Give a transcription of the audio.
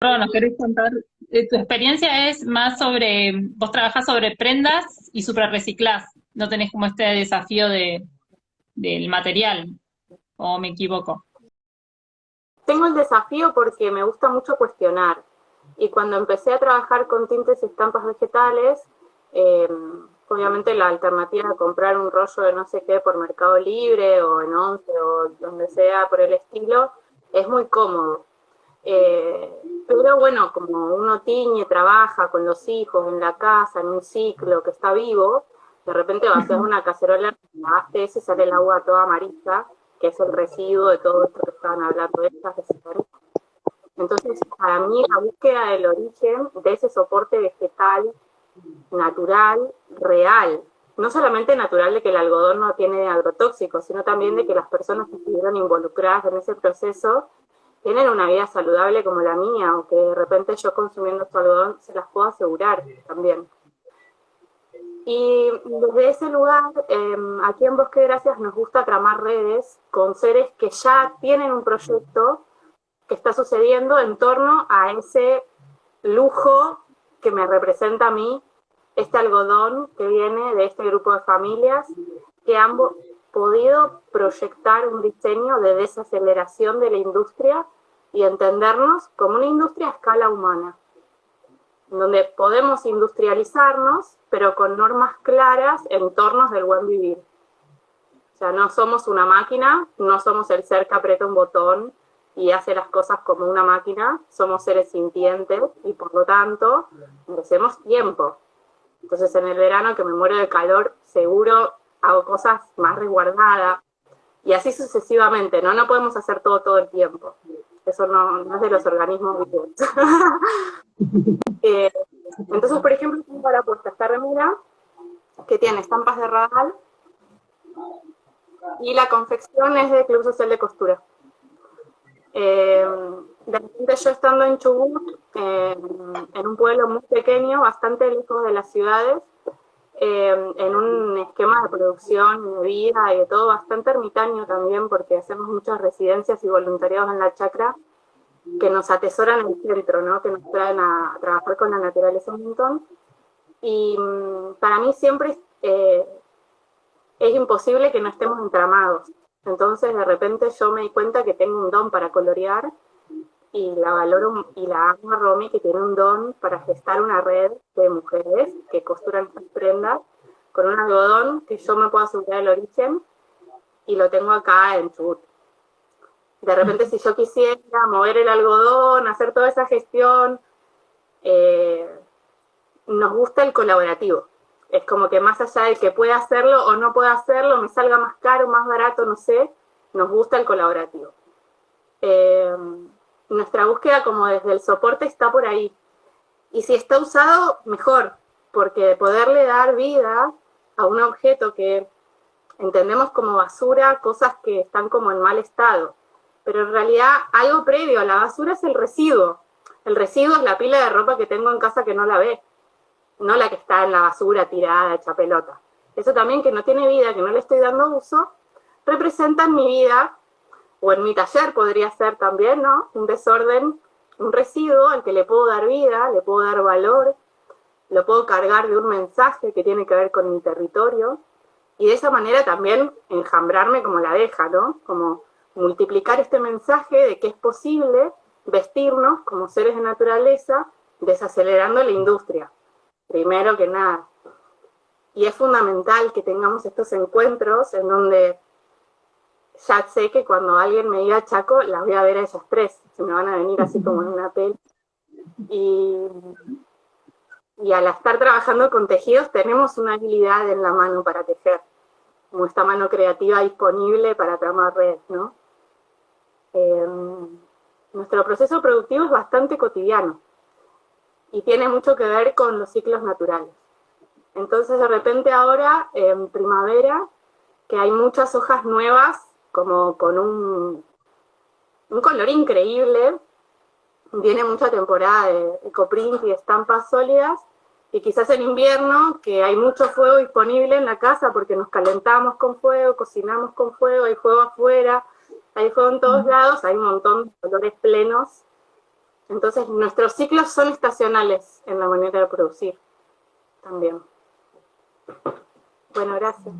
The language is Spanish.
¿nos querés contar? Eh, tu experiencia es más sobre, vos trabajás sobre prendas y super reciclás, no tenés como este desafío de, del material, o me equivoco. Tengo el desafío porque me gusta mucho cuestionar, y cuando empecé a trabajar con tintes y estampas vegetales, eh, obviamente la alternativa de comprar un rollo de no sé qué por Mercado Libre o en Once o donde sea por el estilo, es muy cómodo. Eh, pero bueno, como uno tiñe, trabaja con los hijos en la casa, en un ciclo que está vivo, de repente va a una cacerola, lavaste ese, sale el agua toda amarilla, que es el residuo de todo esto que estaban hablando de estas Entonces, para mí, la búsqueda del origen de ese soporte vegetal natural, real, no solamente natural de que el algodón no tiene agrotóxicos, sino también de que las personas que estuvieron involucradas en ese proceso tienen una vida saludable como la mía, o que de repente yo consumiendo su algodón se las puedo asegurar también. Y desde ese lugar, em, aquí en Bosque Gracias nos gusta tramar redes con seres que ya tienen un proyecto que está sucediendo en torno a ese lujo que me representa a mí, este algodón que viene de este grupo de familias que han podido proyectar un diseño de desaceleración de la industria y entendernos como una industria a escala humana donde podemos industrializarnos, pero con normas claras en tornos del buen vivir. O sea, no somos una máquina, no somos el ser que aprieta un botón y hace las cosas como una máquina, somos seres sintientes y por lo tanto merecemos tiempo. Entonces en el verano que me muero de calor, seguro hago cosas más resguardadas y así sucesivamente, ¿no? No podemos hacer todo todo el tiempo. Eso no, no es de los organismos vivos. Eh, entonces, por ejemplo, tengo para puesta esta remera, que tiene estampas de radal, y la confección es de Club Social de Costura. Eh, de repente yo estando en Chubut, en un pueblo muy pequeño, bastante lejos de las ciudades, eh, en un esquema de producción de vida y de todo bastante ermitaño también, porque hacemos muchas residencias y voluntariados en la chacra, que nos atesoran el centro, ¿no? que nos traen a, trabajar con la naturaleza un montón. Y mm, para mí siempre eh, es imposible que no estemos entramados. Entonces de repente yo me di cuenta que tengo un don para colorear y la valoro y la amo a Romy que tiene un don para gestar una red de mujeres que costuran sus prendas con un algodón que yo me puedo asegurar el origen y lo tengo acá en Chubut. De repente si yo quisiera mover el algodón, hacer toda esa gestión, eh, nos gusta el colaborativo. Es como que más allá de que pueda hacerlo o no pueda hacerlo, me salga más caro, más barato, no sé, nos gusta el colaborativo. Eh, nuestra búsqueda como desde el soporte está por ahí. Y si está usado, mejor, porque poderle dar vida a un objeto que entendemos como basura, cosas que están como en mal estado, pero en realidad algo previo a la basura es el residuo. El residuo es la pila de ropa que tengo en casa que no la ve, no la que está en la basura tirada, hecha pelota. Eso también que no tiene vida, que no le estoy dando uso, representa en mi vida, o en mi taller podría ser también, ¿no? Un desorden, un residuo al que le puedo dar vida, le puedo dar valor, lo puedo cargar de un mensaje que tiene que ver con mi territorio, y de esa manera también enjambrarme como la abeja, ¿no? Como multiplicar este mensaje de que es posible vestirnos como seres de naturaleza desacelerando la industria, primero que nada. Y es fundamental que tengamos estos encuentros en donde ya sé que cuando alguien me diga Chaco, las voy a ver a esas tres, se me van a venir así como en una peli. Y, y al estar trabajando con tejidos tenemos una habilidad en la mano para tejer, como esta mano creativa disponible para tramar red, ¿no? Em, nuestro proceso productivo es bastante cotidiano y tiene mucho que ver con los ciclos naturales. Entonces de repente ahora, en primavera, que hay muchas hojas nuevas, como con un, un color increíble, viene mucha temporada de ecoprint y estampas sólidas, y quizás en invierno, que hay mucho fuego disponible en la casa porque nos calentamos con fuego, cocinamos con fuego, hay fuego afuera, hay fuego en todos lados, hay un montón de colores plenos. Entonces nuestros ciclos son estacionales en la manera de producir también. Bueno, gracias.